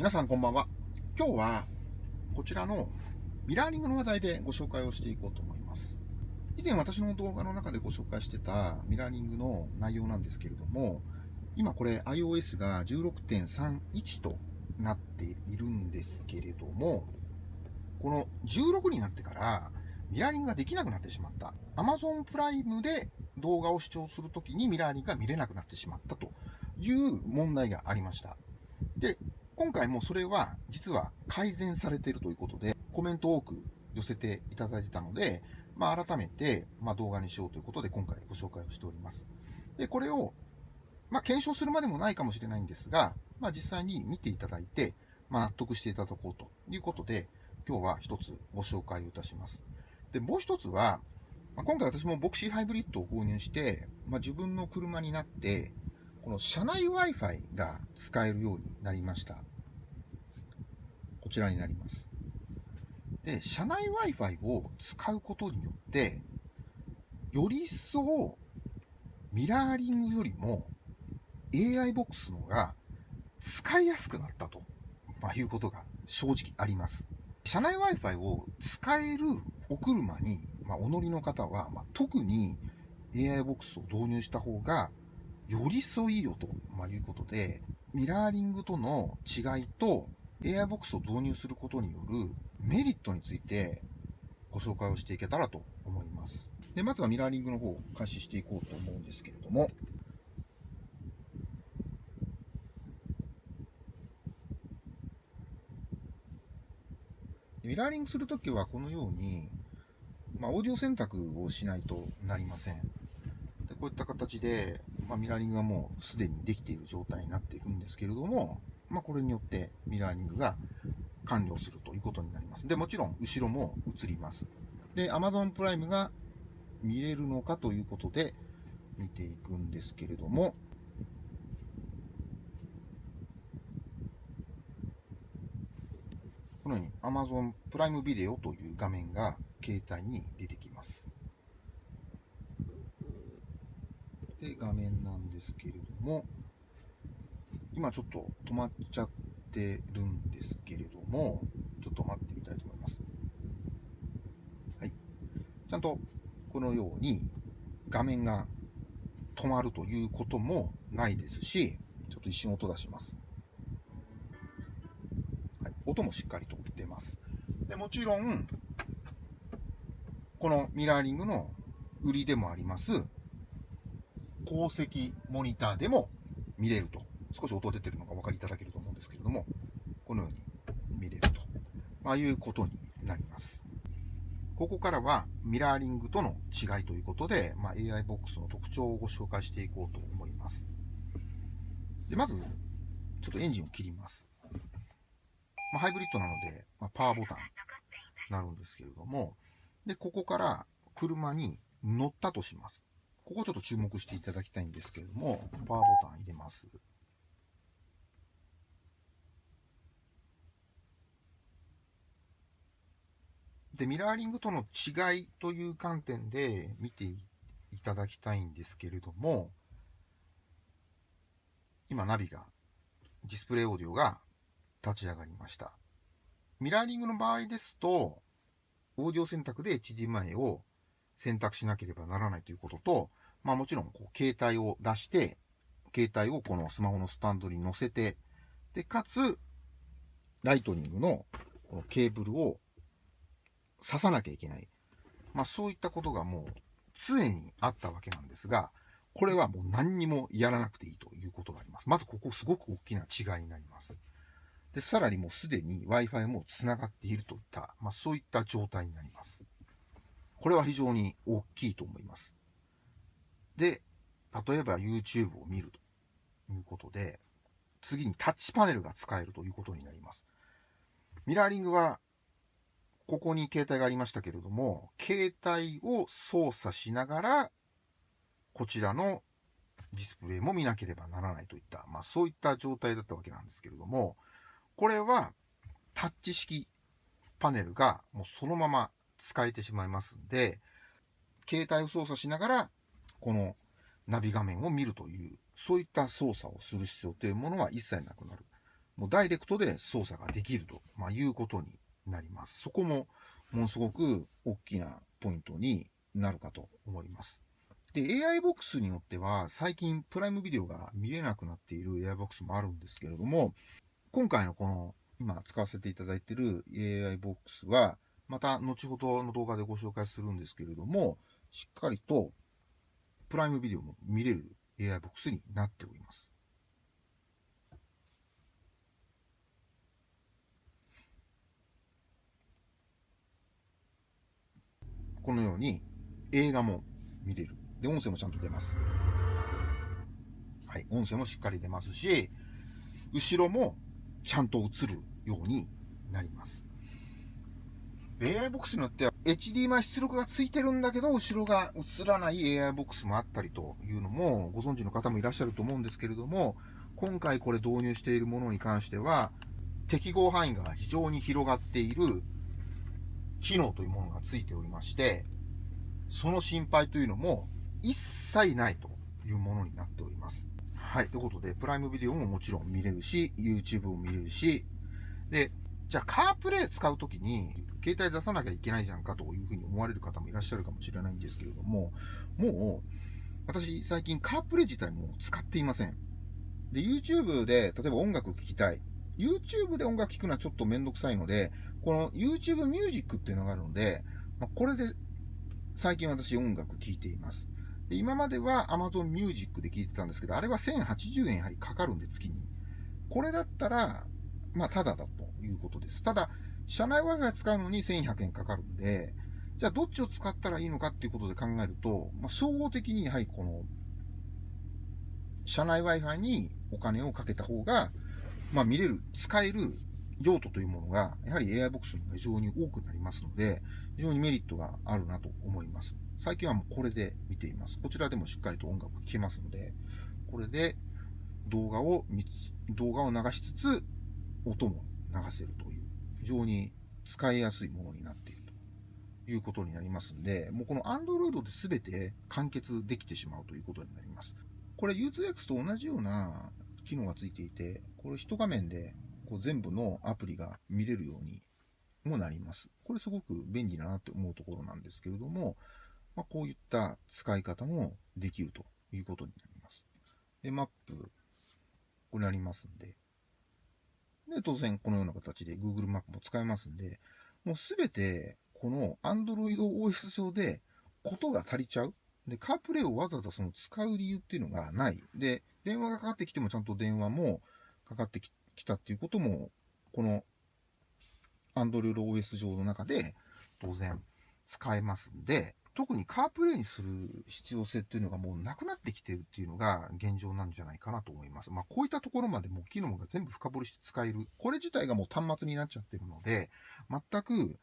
皆さんこんばんは。今日はこちらのミラーリングの話題でご紹介をしていこうと思います。以前私の動画の中でご紹介してたミラーリングの内容なんですけれども、今これ iOS が16.31となっているんですけれども、この16になってからミラーリングができなくなってしまった。Amazon プライムで動画を視聴するときにミラーリングが見れなくなってしまったという問題がありました。で、今回もそれは実は改善されているということで、コメントを多く寄せていただいてたので、まあ、改めて、まあ、動画にしようということで今回ご紹介をしております。で、これを、まあ、検証するまでもないかもしれないんですが、まあ、実際に見ていただいて、まあ、納得していただこうということで、今日は一つご紹介をいたします。で、もう一つは、まあ、今回私もボクシーハイブリッドを購入して、まあ、自分の車になって、この車内 Wi-Fi が使えるようになりました。こちらになります。で、車内 Wi-Fi を使うことによって、より一層ミラーリングよりも AI ボックスの方が使いやすくなったと、まあ、いうことが正直あります。車内 Wi-Fi を使えるお車に、まあ、お乗りの方は、まあ、特に AI ボックスを導入した方がより添いよと、まあ、いうことで、ミラーリングとの違いと AI ボックスを導入することによるメリットについてご紹介をしていけたらと思います。で、まずはミラーリングの方を開始していこうと思うんですけれども、ミラーリングするときはこのように、まあ、オーディオ選択をしないとなりません。でこういった形で、まあ、ミラーリングがもうすでにできている状態になっているんですけれども、まあ、これによってミラーリングが完了するということになります。で、もちろん後ろも映ります。で、Amazon プライムが見れるのかということで見ていくんですけれども、このように Amazon プライムビデオという画面が携帯に出てきます。で、画面なんですけれども、今ちょっと止まっちゃってるんですけれども、ちょっと待ってみたいと思います。はい。ちゃんとこのように画面が止まるということもないですし、ちょっと一瞬音出します。はい、音もしっかりと出ます。でもちろん、このミラーリングの売りでもあります、鉱石モニターでも見れると。少し音出てるのがお分かりいただけると思うんですけれども、このように見れると、まあ、いうことになります。ここからはミラーリングとの違いということで、まあ、AI ボックスの特徴をご紹介していこうと思います。でまず、ちょっとエンジンを切ります。まあ、ハイブリッドなので、まあ、パワーボタンになるんですけれども、で、ここから車に乗ったとします。ここちょっと注目していただきたいんですけれども、パワーボタン入れます。で、ミラーリングとの違いという観点で見ていただきたいんですけれども、今ナビが、ディスプレイオーディオが立ち上がりました。ミラーリングの場合ですと、オーディオ選択で HDMI を選択しなければならないということと、まあもちろんこう携帯を出して、携帯をこのスマホのスタンドに乗せて、で、かつ、ライトニングのこのケーブルを刺さなきゃいけない。まあそういったことがもう常にあったわけなんですが、これはもう何にもやらなくていいということがあります。まずここすごく大きな違いになります。で、さらにもうすでに Wi-Fi も繋がっているといった、まあそういった状態になります。これは非常に大きいと思います。で、例えば YouTube を見るということで、次にタッチパネルが使えるということになります。ミラーリングはここに携帯がありましたけれども、携帯を操作しながら、こちらのディスプレイも見なければならないといった、まあそういった状態だったわけなんですけれども、これはタッチ式パネルがもうそのまま使えてしまいますんで、携帯を操作しながら、このナビ画面を見るという、そういった操作をする必要というものは一切なくなる。もうダイレクトで操作ができると、まあ、いうことになります。そこもものすごく大きなポイントになるかと思います。で、AI ボックスによっては、最近プライムビデオが見えなくなっている AI ボックスもあるんですけれども、今回のこの、今使わせていただいている AI ボックスは、また後ほどの動画でご紹介するんですけれども、しっかりとプライムビデオも見れる AI ボックスになっております。このように映画も見れる。で、音声もちゃんと出ます。はい、音声もしっかり出ますし、後ろもちゃんと映るようになります。AI ボックスによっては HDMI 出力がついてるんだけど、後ろが映らない AI ボックスもあったりというのもご存知の方もいらっしゃると思うんですけれども、今回これ導入しているものに関しては、適合範囲が非常に広がっている機能というものがついておりまして、その心配というのも一切ないというものになっております。はい。ということで、プライムビデオももちろん見れるし、YouTube も見れるし、で、じゃあカープレイ使うときに、携帯出さなきゃいけないじゃんかというふうに思われる方もいらっしゃるかもしれないんですけれども、もう、私最近カープレイ自体も使っていません。で、YouTube で、例えば音楽聴きたい。YouTube で音楽聴くのはちょっとめんどくさいので、この YouTube Music っていうのがあるので、まあ、これで最近私音楽聴いています。で今までは Amazon Music で聴いてたんですけど、あれは1080円やはりかかるんで月に。これだったら、まあ、ただだということです。ただ、社内 Wi-Fi 使うのに1100円かかるんで、じゃあどっちを使ったらいいのかっていうことで考えると、まあ、総合的にやはりこの、社内 Wi-Fi にお金をかけた方が、まあ、見れる、使える用途というものが、やはり AI ボックスの方が非常に多くなりますので、非常にメリットがあるなと思います。最近はもうこれで見ています。こちらでもしっかりと音楽聴けますので、これで動画を動画を流しつつ、音も流せるという、非常に使いやすいものになっているということになりますんで、もうこの Android で全て完結できてしまうということになります。これ U2X と同じような機能がついていて、これ一画面でこう全部のアプリが見れるようにもなります。これすごく便利だなって思うところなんですけれども、まあ、こういった使い方もできるということになります。で、マップ、これありますんで、で、当然このような形で Google マップも使えますんで、もうすべてこの Android OS 上でことが足りちゃう。で、カープレイをわざわざその使う理由っていうのがない。で、電話がかかってきてもちゃんと電話もかかってきたっていうことも、この Android OS 上の中で当然使えますんで、特にカープレイにする必要性っていうのがもうなくなってきてるっていうのが現状なんじゃないかなと思います。まあこういったところまでも機能が全部深掘りして使える。これ自体がもう端末になっちゃってるので、全く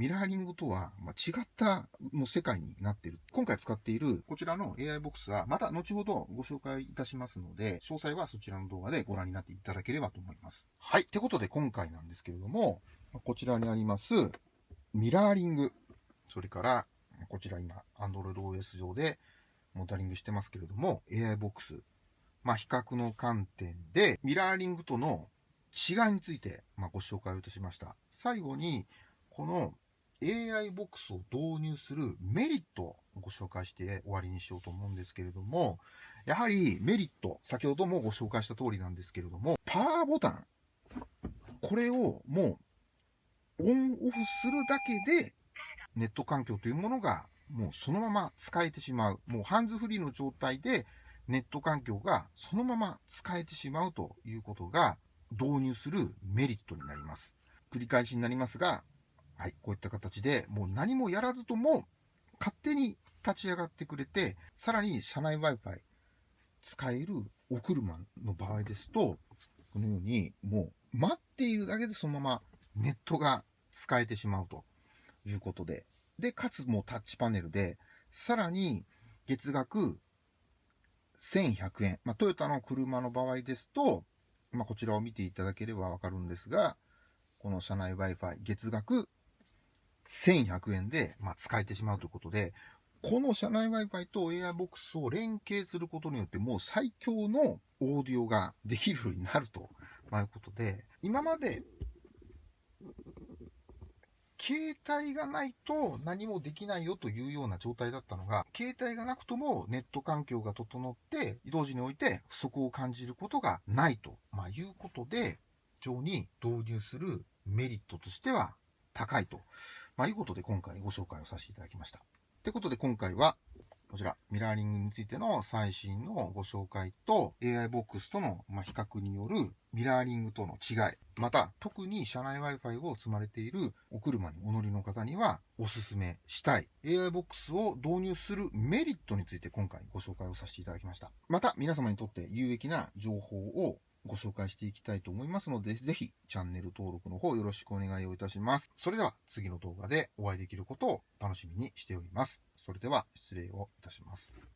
ミラーリングとは、ま違ったもう世界になっている。今回使っているこちらの AI ボックスはまた後ほどご紹介いたしますので、詳細はそちらの動画でご覧になっていただければと思います。はい。ってことで今回なんですけれども、こちらにありますミラーリング、それからこちら今 Android OS 上でモダリングしてますけれども、AI ボックス、まあ、比較の観点でミラーリングとの違いについて、まご紹介をいたしました。最後に、この AI ボックスを導入するメリットをご紹介して終わりにしようと思うんですけれども、やはりメリット、先ほどもご紹介した通りなんですけれども、パワーボタン、これをもうオンオフするだけで、ネット環境というものがもうそのまま使えてしまう。もうハンズフリーの状態でネット環境がそのまま使えてしまうということが導入するメリットになります。繰り返しになりますが、はい、こういった形で、もう何もやらずとも、勝手に立ち上がってくれて、さらに車内 Wi-Fi 使えるお車の場合ですと、このように、もう待っているだけでそのままネットが使えてしまうということで、で、かつもうタッチパネルで、さらに月額1100円。まあ、トヨタの車の場合ですと、まあ、こちらを見ていただければわかるんですが、この車内 Wi-Fi 月額1100円で、まあ、使えてしまうということで、この車内 Wi-Fi と AirBox を連携することによって、もう最強のオーディオができるようになるとまあいうことで、今まで、携帯がないと何もできないよというような状態だったのが、携帯がなくともネット環境が整って、移動時において不足を感じることがないと、まあ、いうことで、非常に導入するメリットとしては高いと、まあ、いうことで今回ご紹介をさせていただきました。ということで今回は、こちら、ミラーリングについての最新のご紹介と AI ボックスとの比較によるミラーリングとの違い、また特に車内 Wi-Fi を積まれているお車にお乗りの方にはお勧めしたい AI ボックスを導入するメリットについて今回ご紹介をさせていただきました。また皆様にとって有益な情報をご紹介していきたいと思いますので、ぜひチャンネル登録の方よろしくお願いをいたします。それでは次の動画でお会いできることを楽しみにしております。それでは失礼をいたします。